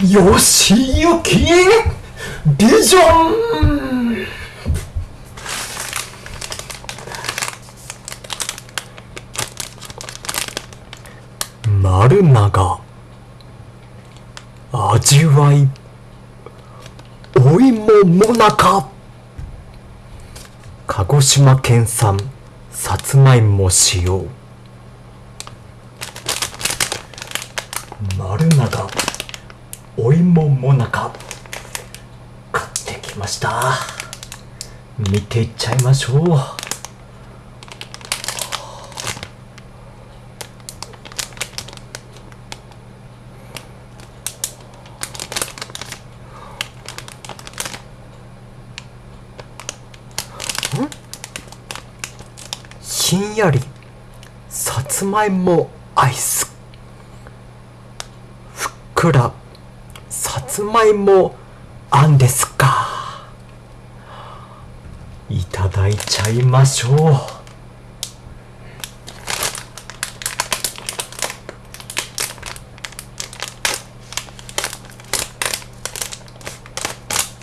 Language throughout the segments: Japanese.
よしゆきビジョン丸長味わいお芋もなか鹿児島県産さつまいも使用。丸長お芋もなか買ってきました。見ていっちゃいましょう。ひんやり。さつまいもアイス。ふっくら。つまいもあんですか？いただいちゃいましょう。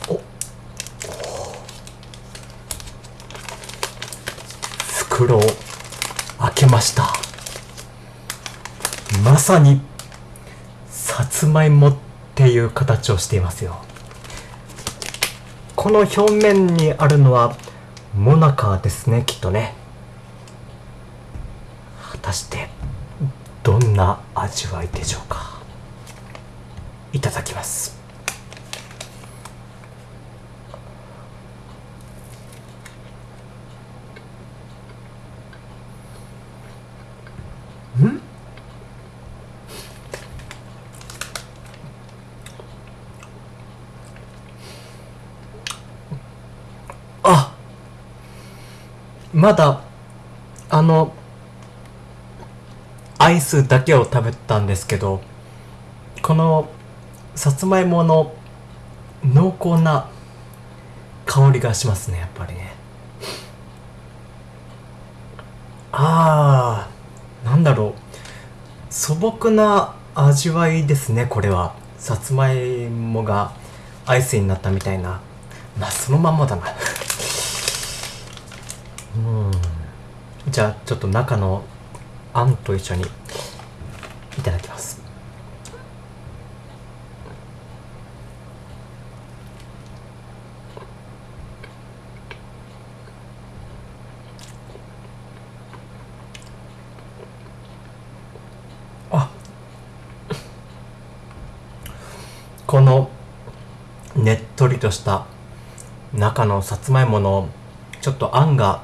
お袋を開けました。まさにさつまいもっていう形をしていますよ。この表面にあるのはモナカですねきっとね。果たしてどんな味わいでしょうか。いただきます。まだあのアイスだけを食べたんですけどこのさつまいもの濃厚な香りがしますねやっぱりね。あーなんだろう。素朴な味わいですねこれは。さつまいもがアイスになったみたいな。まあそのまんまだな。うん。じゃあちょっと中のあんと一緒にいただきます。あ。このねっとりとした中のさつまいものちょっとあんが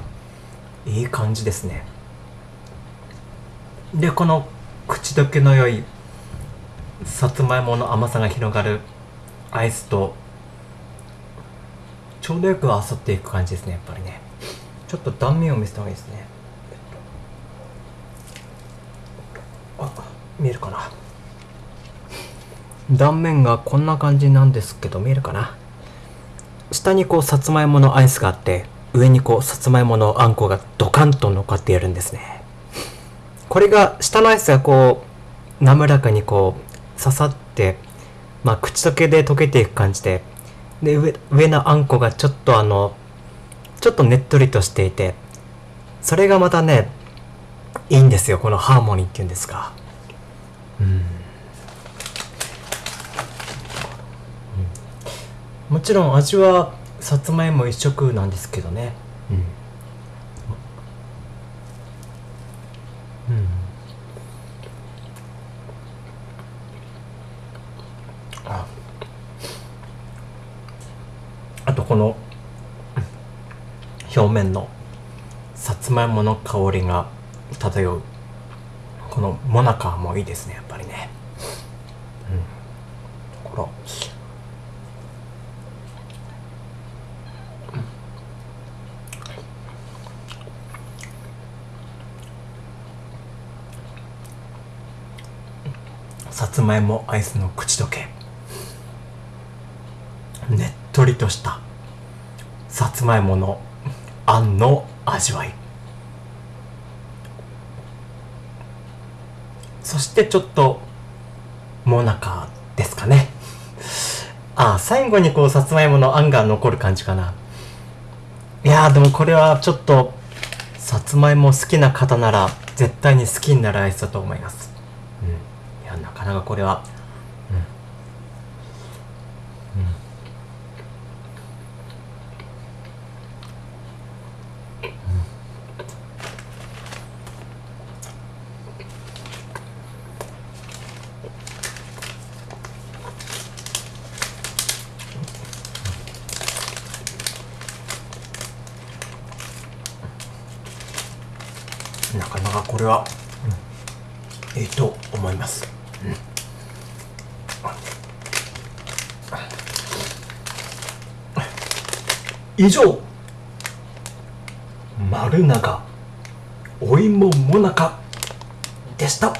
いい感じですね。でこの口どけの良いさつまいもの甘さが広がるアイスとちょうどよく合わさっていく感じですねやっぱりね。ちょっと断面を見せた方がいいですね。あ見えるかな。断面がこんな感じなんですけど見えるかな。下にこうさつまいものアイスがあって上にこうさつまいものあんこがドカンと乗っかっているんですね。これが下のアイスがこう滑らかにこう刺さってまあ口溶けで溶けていく感じでで上上のあんこがちょっとあのちょっとねっとりとしていてそれがまたねいいんですよこのハーモニーっていうんですかうん。もちろん味はさつまいも一色なんですけどね。うん、うん、あ。あとこの表面のさつまいもの香りが漂う。このモナカもいいですねやっぱりね。うん。これさつまいもアイスの口どけ。ねっとりとしたさつまいものあんの味わい。そしてちょっともなかですかね。あ最後にこうさつまいものあんが残る感じかな。いやでもこれはちょっとさつまいも好きな方なら絶対に好きになるアイスだと思います。うんいやなかなかこれはなかなかこれは、うん、いいと思います、以上丸長お芋もなかでした。